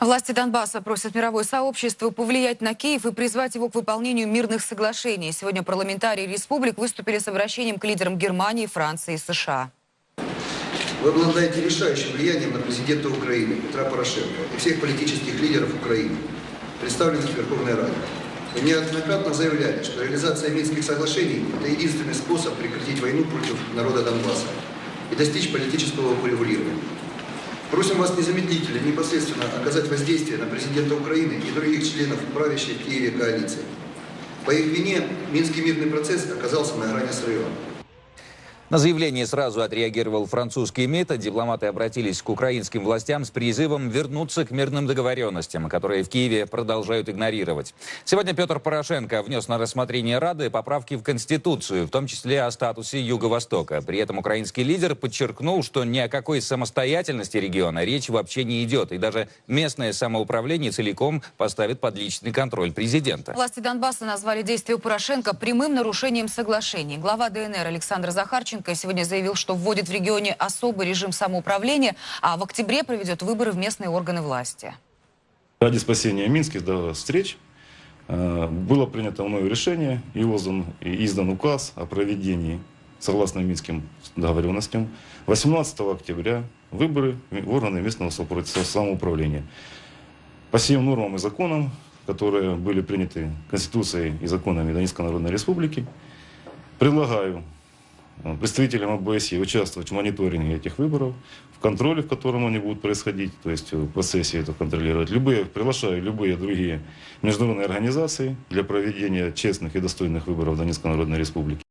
Власти Донбасса просят мировое сообщество повлиять на Киев и призвать его к выполнению мирных соглашений. Сегодня парламентарии республик выступили с обращением к лидерам Германии, Франции и США. Вы обладаете решающим влиянием на президента Украины Петра Порошенко и всех политических лидеров Украины, представленных в Верховной Раде. Вы неоднократно заявляли, что реализация Минских соглашений – это единственный способ прекратить войну против народа Донбасса и достичь политического урегулирования. Просим вас незамедлительно, непосредственно оказать воздействие на президента Украины и других членов правящей в Киеве коалиции. По их вине Минский мирный процесс оказался на грани срыва. На заявление сразу отреагировал французский МИД. Дипломаты обратились к украинским властям с призывом вернуться к мирным договоренностям, которые в Киеве продолжают игнорировать. Сегодня Петр Порошенко внес на рассмотрение Рады поправки в Конституцию, в том числе о статусе Юго-Востока. При этом украинский лидер подчеркнул, что ни о какой самостоятельности региона речь вообще не идет. И даже местное самоуправление целиком поставит под личный контроль президента. Власти Донбасса назвали действия Порошенко прямым нарушением соглашений. Глава ДНР Александр Захарченко сегодня заявил, что вводит в регионе особый режим самоуправления, а в октябре проведет выборы в местные органы власти. Ради спасения минских да, встреч э, было принято мною решение и издан, указ о проведении, согласно Минским договоренностям, 18 октября выборы в органы местного самоуправления. По всем нормам и законам, которые были приняты Конституцией и законами Донецкой Народной Республики, предлагаю представителям ОБСЕ участвовать в мониторинге этих выборов, в контроле, в котором они будут происходить, то есть в процессе это контролировать. Любые, приглашаю любые другие международные организации для проведения честных и достойных выборов в Донецкой Народной Республике.